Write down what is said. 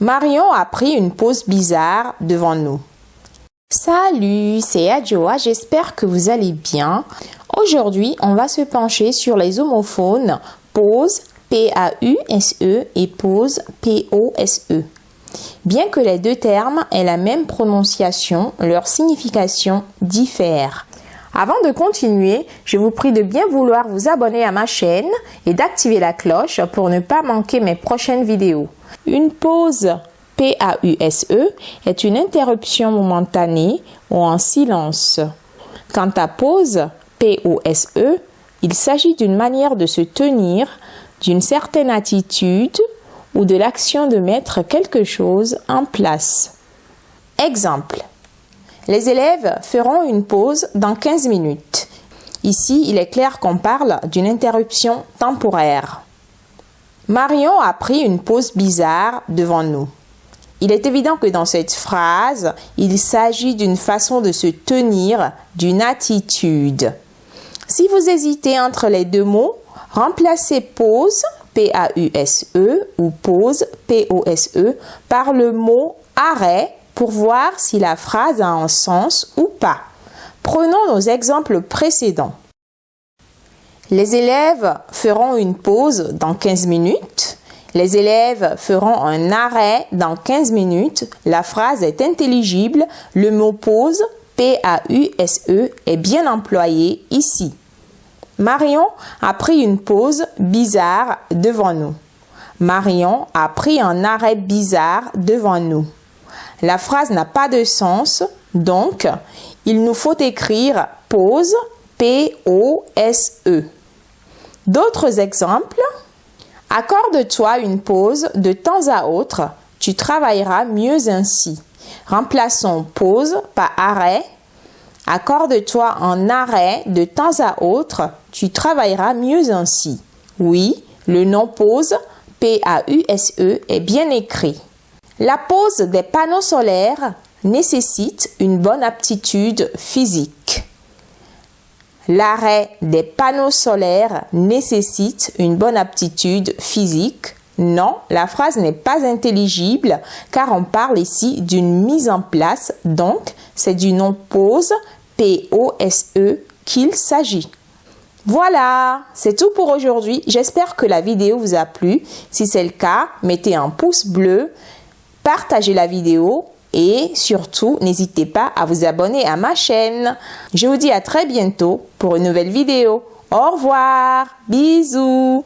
Marion a pris une pause bizarre devant nous. Salut, c'est Adjoa, j'espère que vous allez bien. Aujourd'hui, on va se pencher sur les homophones pause P-A-U-S-E et pause P-O-S-E. Bien que les deux termes aient la même prononciation, leur signification diffère. Avant de continuer, je vous prie de bien vouloir vous abonner à ma chaîne et d'activer la cloche pour ne pas manquer mes prochaines vidéos. Une pause P-A-U-S-E est une interruption momentanée ou en silence. Quant à pause P-O-S-E, il s'agit d'une manière de se tenir, d'une certaine attitude ou de l'action de mettre quelque chose en place. Exemple. Les élèves feront une pause dans 15 minutes. Ici, il est clair qu'on parle d'une interruption temporaire. Marion a pris une pause bizarre devant nous. Il est évident que dans cette phrase, il s'agit d'une façon de se tenir, d'une attitude. Si vous hésitez entre les deux mots, remplacez pause, P-A-U-S-E, ou pause, P-O-S-E, par le mot arrêt pour voir si la phrase a un sens ou pas. Prenons nos exemples précédents. Les élèves feront une pause dans 15 minutes. Les élèves feront un arrêt dans 15 minutes. La phrase est intelligible. Le mot pause, P-A-U-S-E, est bien employé ici. Marion a pris une pause bizarre devant nous. Marion a pris un arrêt bizarre devant nous. La phrase n'a pas de sens, donc il nous faut écrire pause, P-O-S-E. D'autres exemples Accorde-toi une pause de temps à autre, tu travailleras mieux ainsi. Remplaçons pause par arrêt. Accorde-toi un arrêt de temps à autre, tu travailleras mieux ainsi. Oui, le nom pause, P-A-U-S-E, est bien écrit. La pose des panneaux solaires nécessite une bonne aptitude physique. L'arrêt des panneaux solaires nécessite une bonne aptitude physique. Non, la phrase n'est pas intelligible car on parle ici d'une mise en place, donc c'est du nom pause, P-O-S-E, qu'il s'agit. Voilà, c'est tout pour aujourd'hui. J'espère que la vidéo vous a plu. Si c'est le cas, mettez un pouce bleu, partagez la vidéo et surtout, n'hésitez pas à vous abonner à ma chaîne. Je vous dis à très bientôt pour une nouvelle vidéo. Au revoir, bisous.